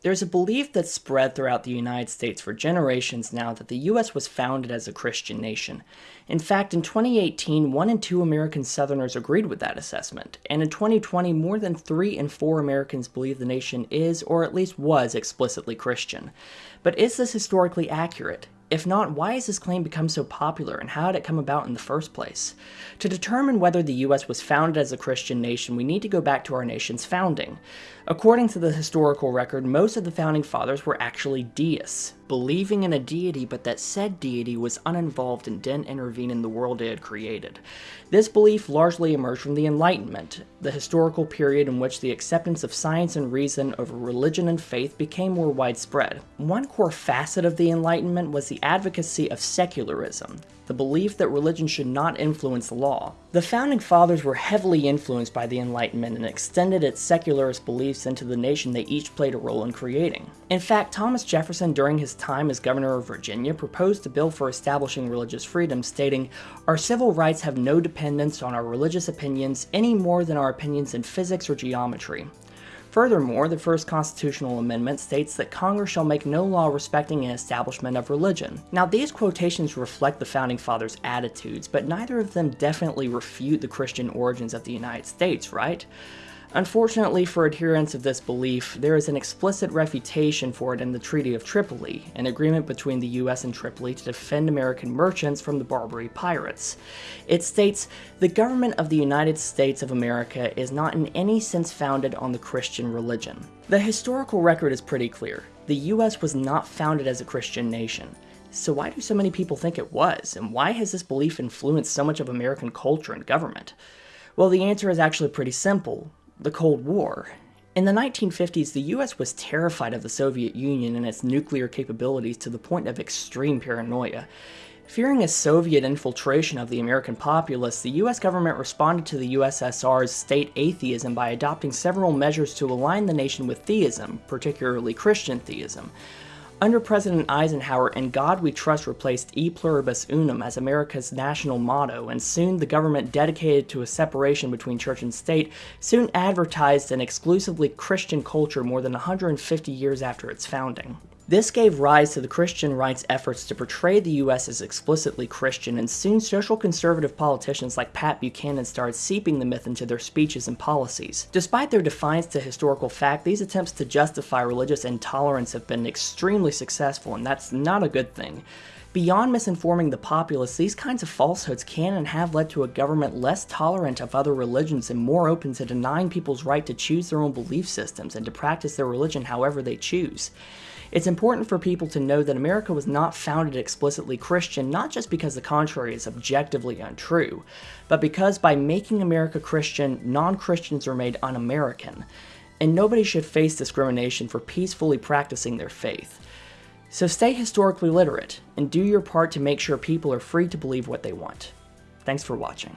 There's a belief that's spread throughout the United States for generations now that the US was founded as a Christian nation. In fact, in 2018, 1 in 2 American Southerners agreed with that assessment, and in 2020, more than 3 in 4 Americans believe the nation is, or at least was, explicitly Christian. But is this historically accurate? If not, why has this claim become so popular and how did it come about in the first place? To determine whether the US was founded as a Christian nation, we need to go back to our nation's founding. According to the historical record, most of the founding fathers were actually deists, believing in a deity but that said deity was uninvolved and didn't intervene in the world it had created. This belief largely emerged from the Enlightenment, the historical period in which the acceptance of science and reason over religion and faith became more widespread. One core facet of the Enlightenment was advocacy of secularism, the belief that religion should not influence the law. The Founding Fathers were heavily influenced by the Enlightenment and extended its secularist beliefs into the nation they each played a role in creating. In fact, Thomas Jefferson, during his time as governor of Virginia, proposed a bill for establishing religious freedom, stating, Our civil rights have no dependence on our religious opinions any more than our opinions in physics or geometry. Furthermore, the first constitutional amendment states that Congress shall make no law respecting an establishment of religion. Now, these quotations reflect the Founding Fathers' attitudes, but neither of them definitely refute the Christian origins of the United States, right? Unfortunately for adherents of this belief, there is an explicit refutation for it in the Treaty of Tripoli, an agreement between the US and Tripoli to defend American merchants from the Barbary pirates. It states, the government of the United States of America is not in any sense founded on the Christian religion. The historical record is pretty clear. The US was not founded as a Christian nation. So why do so many people think it was, and why has this belief influenced so much of American culture and government? Well, the answer is actually pretty simple the Cold War. In the 1950s, the US was terrified of the Soviet Union and its nuclear capabilities to the point of extreme paranoia. Fearing a Soviet infiltration of the American populace, the US government responded to the USSR's state atheism by adopting several measures to align the nation with theism, particularly Christian theism. Under President Eisenhower, In God We Trust replaced E Pluribus Unum as America's national motto, and soon the government dedicated to a separation between church and state soon advertised an exclusively Christian culture more than 150 years after its founding. This gave rise to the Christian right's efforts to portray the US as explicitly Christian, and soon social conservative politicians like Pat Buchanan started seeping the myth into their speeches and policies. Despite their defiance to historical fact, these attempts to justify religious intolerance have been extremely successful, and that's not a good thing. Beyond misinforming the populace, these kinds of falsehoods can and have led to a government less tolerant of other religions and more open to denying people's right to choose their own belief systems and to practice their religion however they choose. It's important for people to know that America was not founded explicitly Christian, not just because the contrary is objectively untrue, but because by making America Christian, non-Christians are made un-American, and nobody should face discrimination for peacefully practicing their faith. So stay historically literate, and do your part to make sure people are free to believe what they want. Thanks for watching.